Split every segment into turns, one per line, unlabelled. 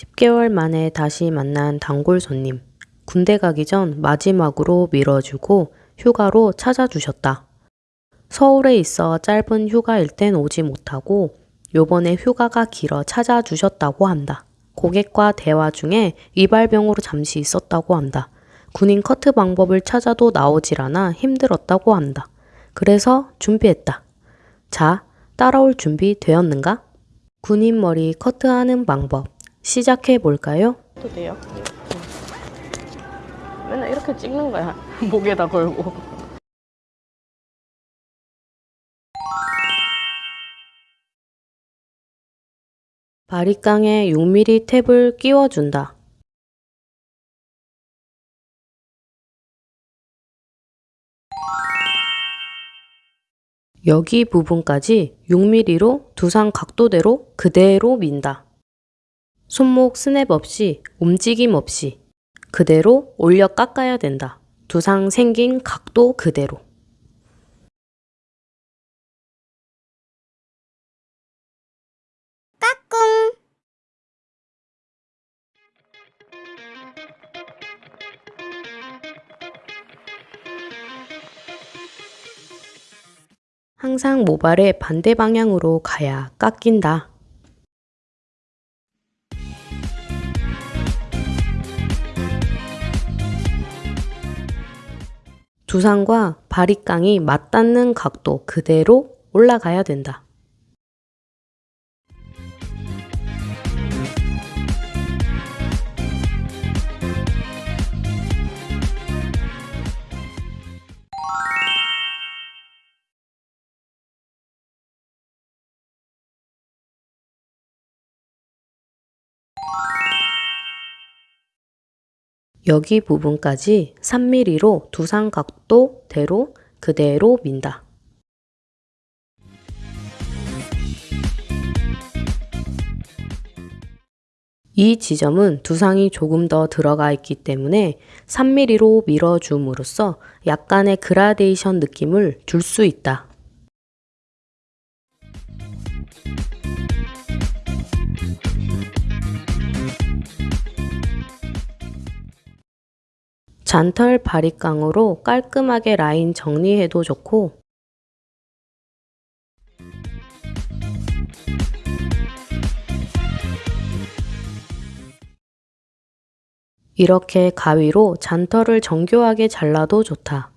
10개월 만에 다시 만난 단골 손님. 군대 가기 전 마지막으로 밀어주고 휴가로 찾아주셨다. 서울에 있어 짧은 휴가일 땐 오지 못하고 요번에 휴가가 길어 찾아주셨다고 한다. 고객과 대화 중에 이발병으로 잠시 있었다고 한다. 군인 커트 방법을 찾아도 나오질 않아 힘들었다고 한다. 그래서 준비했다. 자, 따라올 준비 되었는가? 군인 머리 커트하는 방법 시작해 볼까요?
도 돼요? 맨날 이렇게 찍는 거야. 목에다 걸고.
바리깡에 6mm 탭을 끼워준다. 여기 부분까지 6mm로 두상 각도대로 그대로 민다. 손목 스냅 없이 움직임 없이 그대로 올려 깎아야 된다. 두상 생긴 각도 그대로. 항상 모발의 반대 방향으로 가야 깎인다. 두상과 바리깡이 맞닿는 각도 그대로 올라가야 된다. 여기 부분까지 3mm로 두상 각도대로 그대로 민다. 이 지점은 두상이 조금 더 들어가 있기 때문에 3mm로 밀어줌으로써 약간의 그라데이션 느낌을 줄 수 있다. 잔털 바리깡으로 깔끔하게 라인 정리해도 좋고 이렇게 가위로 잔털을 정교하게 잘라도 좋다.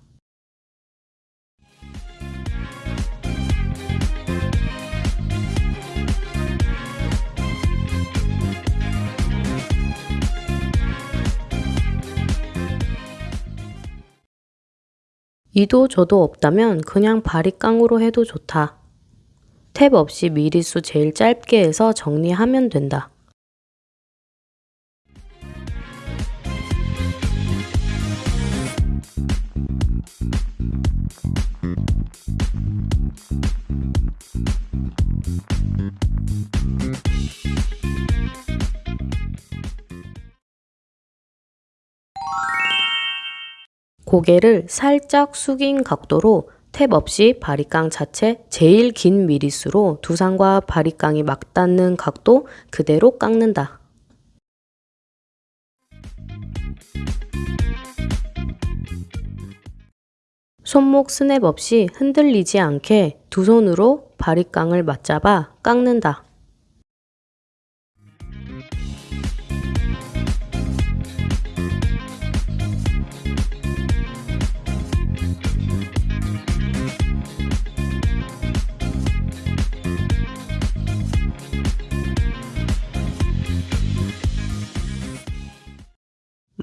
이도 저도 없다면 그냥 바리깡으로 해도 좋다. 탭 없이 미리수 제일 짧게 해서 정리하면 된다. 고개를 살짝 숙인 각도로 탭 없이 바리깡 자체 제일 긴 미리수로 두상과 바리깡이 맞닿는 각도 그대로 깎는다. 손목 스냅 없이 흔들리지 않게 두 손으로 바리깡을 맞잡아 깎는다.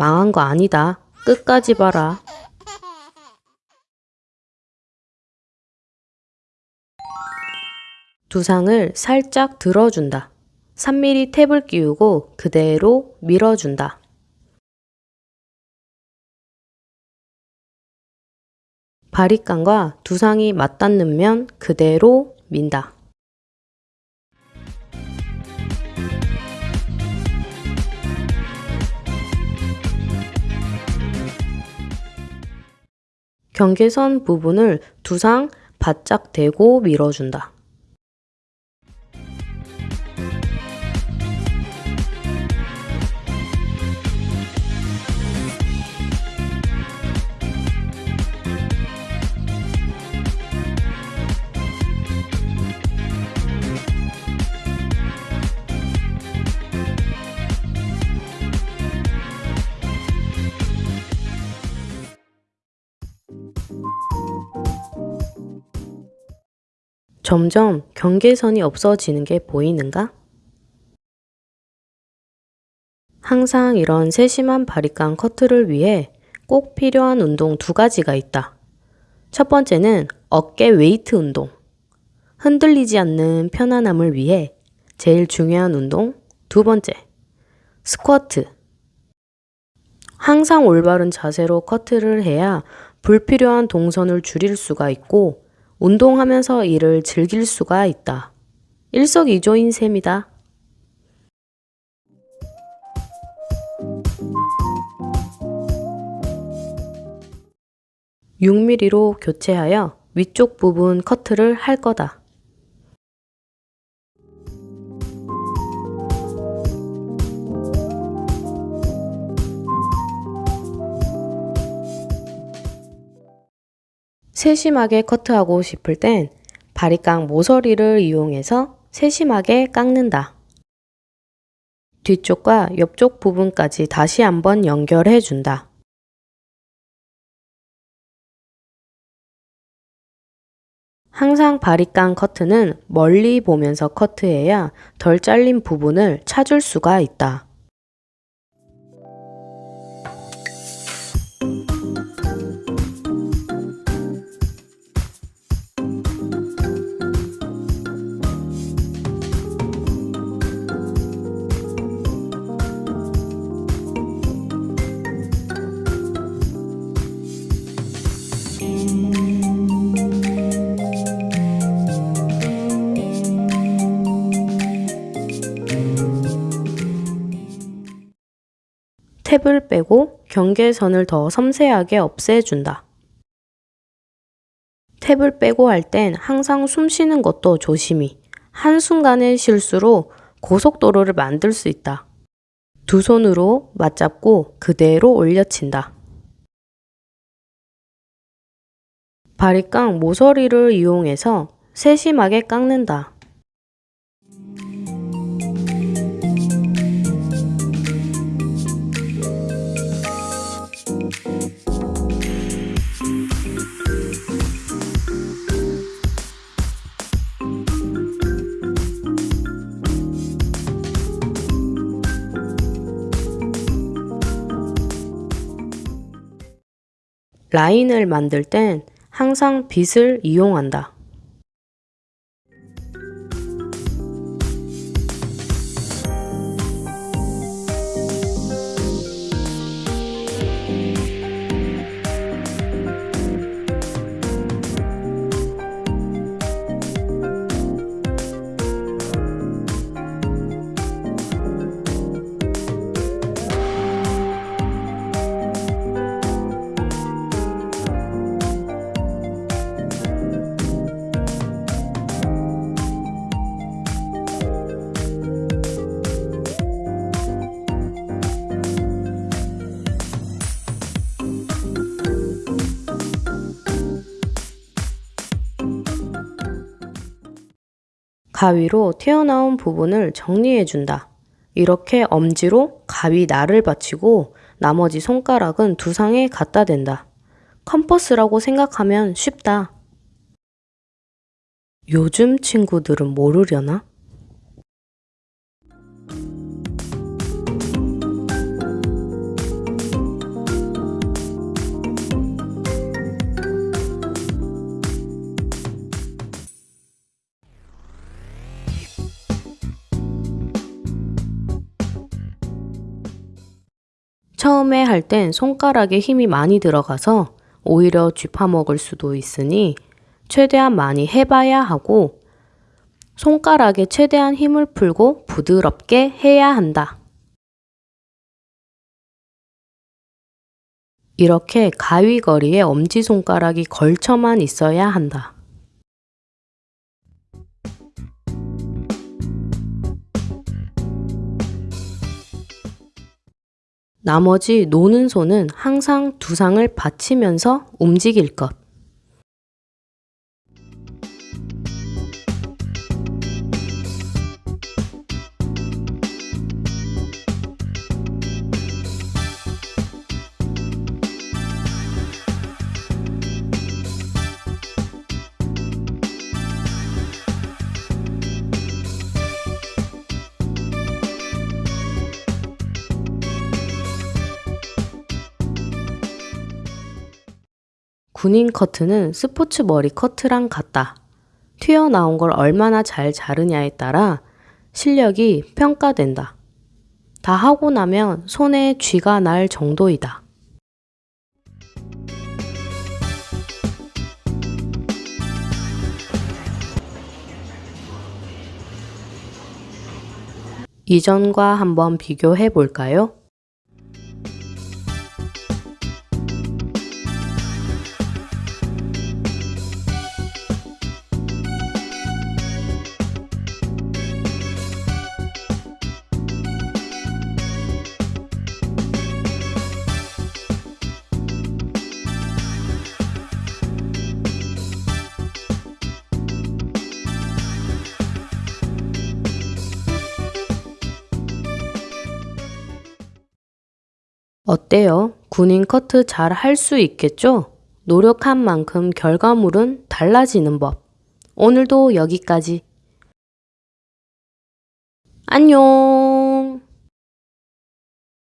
망한 거 아니다. 끝까지 봐라. 두상을 살짝 들어준다. 3mm 탭을 끼우고 그대로 밀어준다. 바리깡과 두상이 맞닿는 면 그대로 민다. 경계선 부분을 두상 바짝 대고 밀어준다. 점점 경계선이 없어지는 게 보이는가? 항상 이런 세심한 바리깡 커트를 위해 꼭 필요한 운동 두 가지가 있다. 첫 번째는 어깨 웨이트 운동. 흔들리지 않는 편안함을 위해 제일 중요한 운동 두 번째. 스쿼트. 항상 올바른 자세로 커트를 해야 불필요한 동선을 줄일 수가 있고 운동하면서 이를 즐길 수가 있다. 일석이조인 셈이다. 6mm로 교체하여 위쪽 부분 커트를 할 거다. 세심하게 커트하고 싶을 땐 바리깡 모서리를 이용해서 세심하게 깎는다. 뒤쪽과 옆쪽 부분까지 다시 한번 연결해 준다. 항상 바리깡 커트는 멀리 보면서 커트해야 덜 잘린 부분을 찾을 수가 있다. 탭을 빼고 경계선을 더 섬세하게 없애준다. 탭을 빼고 할 땐 항상 숨 쉬는 것도 조심히 한순간의 실수로 고속도로를 만들 수 있다. 두 손으로 맞잡고 그대로 올려친다. 바리깡 모서리를 이용해서 세심하게 깎는다. 라인을 만들 땐 항상 빗을 이용한다. 가위로 튀어나온 부분을 정리해 준다. 이렇게 엄지로 가위 날을 받치고 나머지 손가락은 두상에 갖다 댄다. 컴퍼스라고 생각하면 쉽다. 요즘 친구들은 모르려나? 처음에 할 땐 손가락에 힘이 많이 들어가서 오히려 쥐파먹을 수도 있으니 최대한 많이 해봐야 하고 손가락에 최대한 힘을 풀고 부드럽게 해야 한다. 이렇게 가위거리에 엄지손가락이 걸쳐만 있어야 한다. 나머지 노는 손은 항상 두상을 받치면서 움직일 것. 군인 커트는 스포츠 머리 커트랑 같다. 튀어나온 걸 얼마나 잘 자르냐에 따라 실력이 평가된다. 다 하고 나면 손에 쥐가 날 정도이다. 이전과 한번 비교해 볼까요? 어때요? 군인 커트 잘 할 수 있겠죠? 노력한 만큼 결과물은 달라지는 법. 오늘도 여기까지. 안녕!